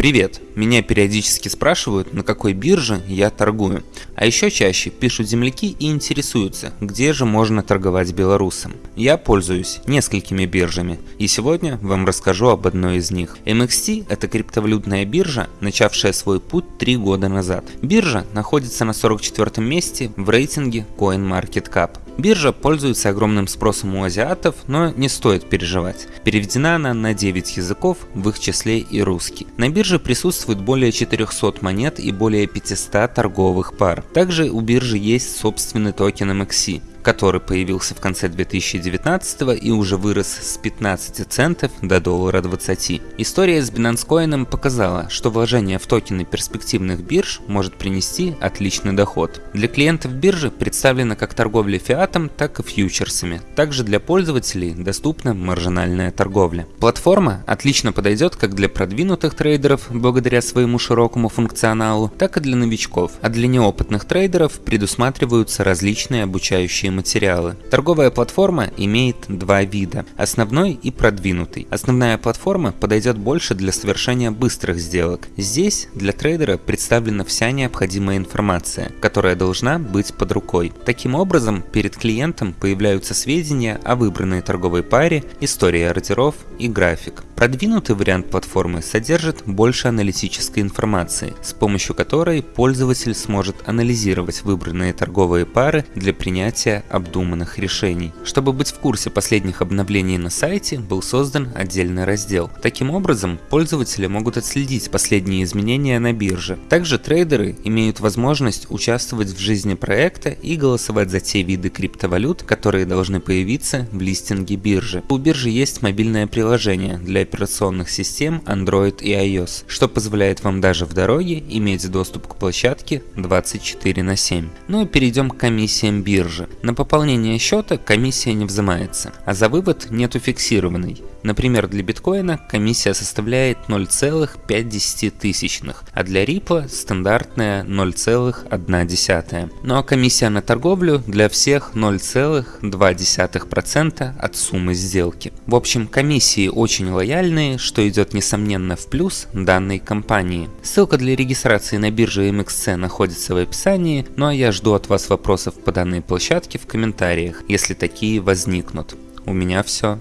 Привет! Меня периодически спрашивают, на какой бирже я торгую. А еще чаще пишут земляки и интересуются, где же можно торговать белорусам. Я пользуюсь несколькими биржами, и сегодня вам расскажу об одной из них. MXT – это криптовалютная биржа, начавшая свой путь 3 года назад. Биржа находится на 44 месте в рейтинге CoinMarketCap. Биржа пользуется огромным спросом у азиатов, но не стоит переживать. Переведена она на 9 языков, в их числе и русский. На бирже присутствует более 400 монет и более 500 торговых пар. Также у биржи есть собственный токен MXC который появился в конце 2019 и уже вырос с 15 центов до доллара 20. История с Binance Coin показала, что вложение в токены перспективных бирж может принести отличный доход. Для клиентов биржи представлена как торговля фиатом, так и фьючерсами. Также для пользователей доступна маржинальная торговля. Платформа отлично подойдет как для продвинутых трейдеров благодаря своему широкому функционалу, так и для новичков, а для неопытных трейдеров предусматриваются различные обучающие рабочие материалы. Торговая платформа имеет два вида – основной и продвинутый. Основная платформа подойдет больше для совершения быстрых сделок. Здесь для трейдера представлена вся необходимая информация, которая должна быть под рукой. Таким образом, перед клиентом появляются сведения о выбранной торговой паре, история ордеров и график. Продвинутый вариант платформы содержит больше аналитической информации, с помощью которой пользователь сможет анализировать выбранные торговые пары для принятия обдуманных решений. Чтобы быть в курсе последних обновлений на сайте, был создан отдельный раздел. Таким образом, пользователи могут отследить последние изменения на бирже. Также трейдеры имеют возможность участвовать в жизни проекта и голосовать за те виды криптовалют, которые должны появиться в листинге биржи. У биржи есть мобильное приложение для операционных систем Android и iOS, что позволяет вам даже в дороге иметь доступ к площадке 24 на 7. Ну и перейдем к комиссиям биржи. На пополнение счета комиссия не взимается, а за вывод нету фиксированной. Например, для биткоина комиссия составляет 0,5, а для рипла стандартная 0,1. Ну а комиссия на торговлю для всех 0,2% от суммы сделки. В общем, комиссии очень лояльны лояльные, что идет несомненно в плюс данной компании. Ссылка для регистрации на бирже MXC находится в описании, ну а я жду от вас вопросов по данной площадке в комментариях, если такие возникнут. У меня все.